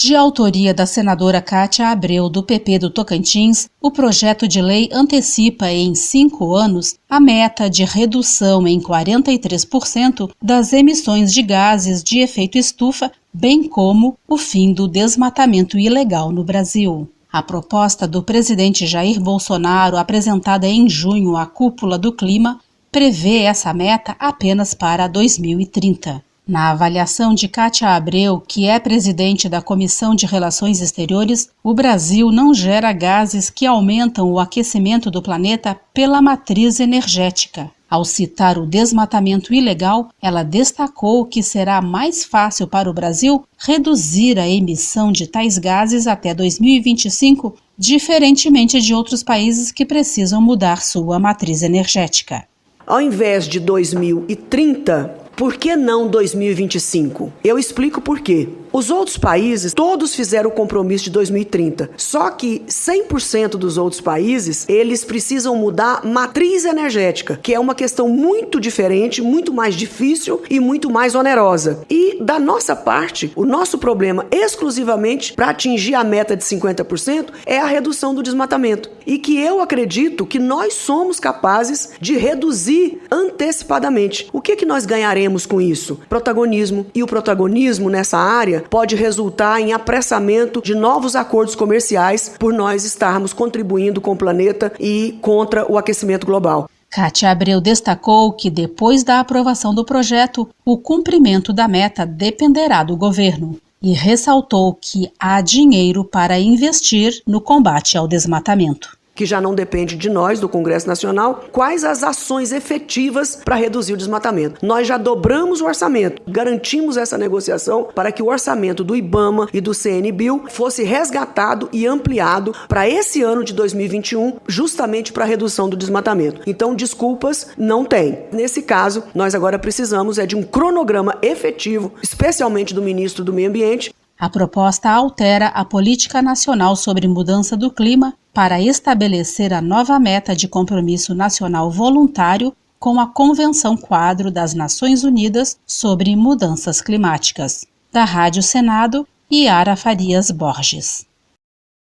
De autoria da senadora Cátia Abreu, do PP do Tocantins, o projeto de lei antecipa em cinco anos a meta de redução em 43% das emissões de gases de efeito estufa, bem como o fim do desmatamento ilegal no Brasil. A proposta do presidente Jair Bolsonaro, apresentada em junho à cúpula do clima, prevê essa meta apenas para 2030. Na avaliação de Kátia Abreu, que é presidente da Comissão de Relações Exteriores, o Brasil não gera gases que aumentam o aquecimento do planeta pela matriz energética. Ao citar o desmatamento ilegal, ela destacou que será mais fácil para o Brasil reduzir a emissão de tais gases até 2025, diferentemente de outros países que precisam mudar sua matriz energética. Ao invés de 2030, por que não 2025? Eu explico por quê. Os outros países, todos fizeram o compromisso de 2030. Só que 100% dos outros países, eles precisam mudar matriz energética, que é uma questão muito diferente, muito mais difícil e muito mais onerosa. E da nossa parte, o nosso problema exclusivamente para atingir a meta de 50% é a redução do desmatamento. E que eu acredito que nós somos capazes de reduzir antecipadamente. O que que nós ganharemos com isso? Protagonismo. E o protagonismo nessa área pode resultar em apressamento de novos acordos comerciais por nós estarmos contribuindo com o planeta e contra o aquecimento global. Kátia Abreu destacou que, depois da aprovação do projeto, o cumprimento da meta dependerá do governo e ressaltou que há dinheiro para investir no combate ao desmatamento que já não depende de nós, do Congresso Nacional, quais as ações efetivas para reduzir o desmatamento. Nós já dobramos o orçamento, garantimos essa negociação para que o orçamento do IBAMA e do CNBio fosse resgatado e ampliado para esse ano de 2021, justamente para a redução do desmatamento. Então, desculpas não tem. Nesse caso, nós agora precisamos é de um cronograma efetivo, especialmente do ministro do Meio Ambiente, a proposta altera a Política Nacional sobre Mudança do Clima para estabelecer a nova meta de compromisso nacional voluntário com a Convenção Quadro das Nações Unidas sobre Mudanças Climáticas. Da Rádio Senado, Yara Farias Borges.